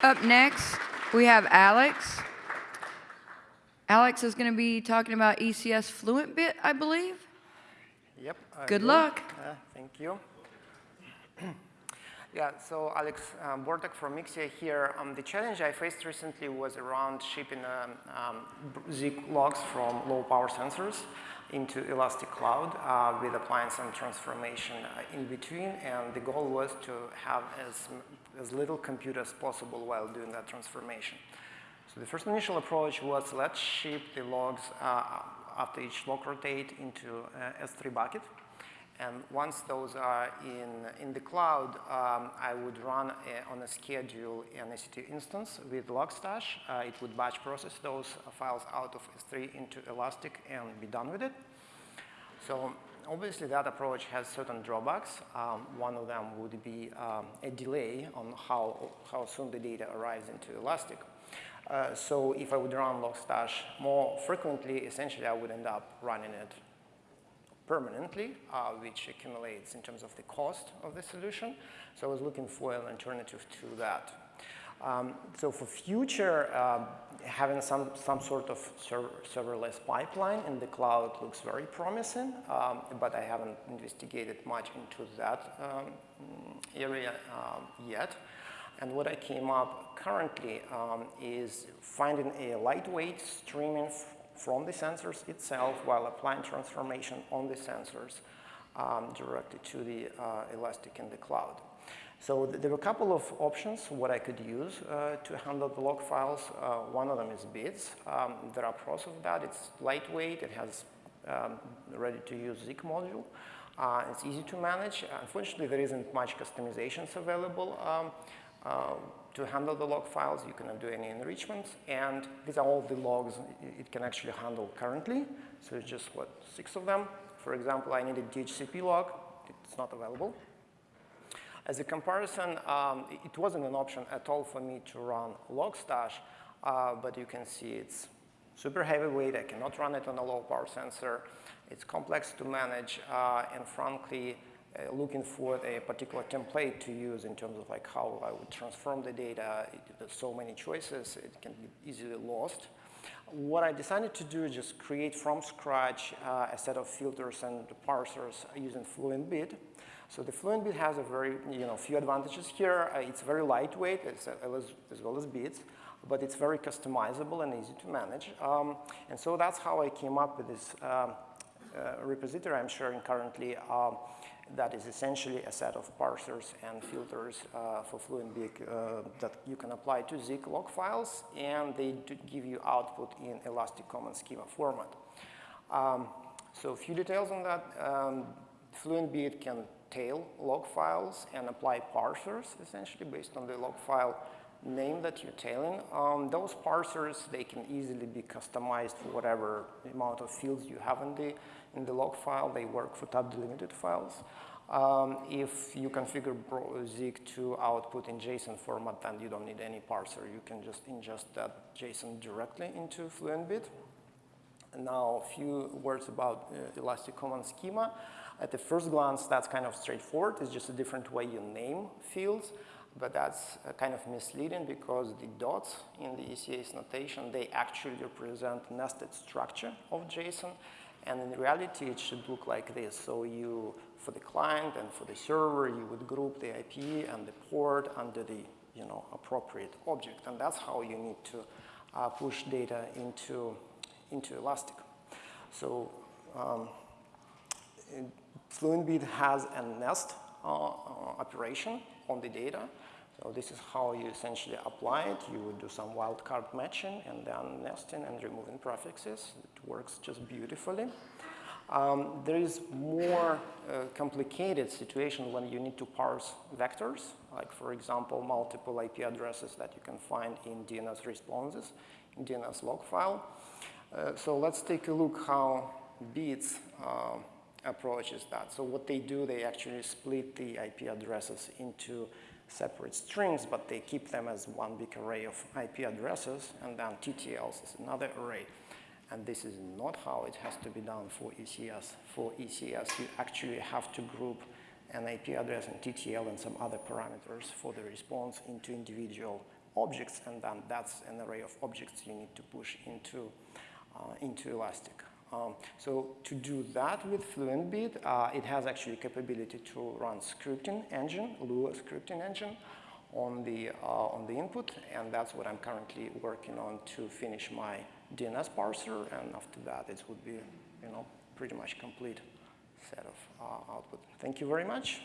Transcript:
Up next, we have Alex. Alex is going to be talking about ECS Fluent Bit, I believe. Yep. I Good will. luck. Uh, thank you. yeah, so Alex um, Bortek from Mixia here. Um, the challenge I faced recently was around shipping um, um, Zeek logs from low power sensors into Elastic Cloud uh, with appliance and transformation uh, in between. And the goal was to have as, as little compute as possible while doing that transformation. So the first initial approach was let's ship the logs uh, after each log rotate into uh, S3 bucket. And once those are in, in the cloud, um, I would run a, on a schedule an EC2 instance with Logstash. Uh, it would batch process those files out of S3 into Elastic and be done with it. So obviously that approach has certain drawbacks. Um, one of them would be um, a delay on how, how soon the data arrives into Elastic. Uh, so if I would run Logstash more frequently, essentially I would end up running it permanently, uh, which accumulates in terms of the cost of the solution. So I was looking for an alternative to that. Um, so for future, uh, having some, some sort of server, serverless pipeline in the cloud looks very promising, um, but I haven't investigated much into that um, area um, yet. And what I came up currently um, is finding a lightweight streaming from the sensors itself while applying transformation on the sensors um, directly to the uh, Elastic in the cloud. So th there were a couple of options what I could use uh, to handle the log files. Uh, one of them is Bits. Um, there are pros of that. It's lightweight. It has um, ready-to-use Zeek module. Uh, it's easy to manage. Unfortunately, there isn't much customizations available um, uh, to handle the log files. You cannot do any enrichment. And these are all the logs it can actually handle currently. So it's just, what, six of them. For example, I needed DHCP log. It's not available. As a comparison, um, it wasn't an option at all for me to run Logstash, uh, but you can see it's super heavyweight. I cannot run it on a low power sensor. It's complex to manage, uh, and frankly, uh, looking for a particular template to use in terms of like how I would transform the data. There's so many choices, it can be easily lost. What I decided to do is just create from scratch uh, a set of filters and parsers using Fluent Bit. So the Fluent Bit has a very, you know, few advantages here. Uh, it's very lightweight as, as, well as bits, but it's very customizable and easy to manage. Um, and so that's how I came up with this um, uh, repository I'm sharing currently. Um, that is essentially a set of parsers and filters uh, for Fluent Bit uh, that you can apply to Zeek log files, and they give you output in Elastic Common Schema format. Um, so a few details on that. Um, Fluent Bit can tail log files and apply parsers, essentially, based on the log file name that you're tailing. Um, those parsers, they can easily be customized for whatever amount of fields you have in the, in the log file. They work for tab delimited files. Um, if you configure Zeek to output in JSON format, then you don't need any parser. You can just ingest that JSON directly into FluentBit. And now a few words about uh, Elastic Common Schema. At the first glance, that's kind of straightforward. It's just a different way you name fields but that's uh, kind of misleading because the dots in the ECS notation, they actually represent nested structure of JSON. And in reality, it should look like this. So you, for the client and for the server, you would group the IP and the port under the you know, appropriate object. And that's how you need to uh, push data into, into Elastic. So um, FluentBit has a nest operation on the data. So this is how you essentially apply it. You would do some wildcard matching and then nesting and removing prefixes. It works just beautifully. Um, there is more uh, complicated situation when you need to parse vectors, like for example, multiple IP addresses that you can find in DNS responses, in DNS log file. Uh, so let's take a look how beats uh, approaches that. So what they do, they actually split the IP addresses into separate strings, but they keep them as one big array of IP addresses, and then TTLs is another array. And this is not how it has to be done for ECS. For ECS, you actually have to group an IP address and TTL and some other parameters for the response into individual objects, and then that's an array of objects you need to push into, uh, into Elastic. Um, so to do that with FluentBit, uh, it has actually capability to run scripting engine, Lua scripting engine, on the, uh, on the input, and that's what I'm currently working on to finish my DNS parser, and after that it would be, you know, pretty much complete set of uh, output. Thank you very much.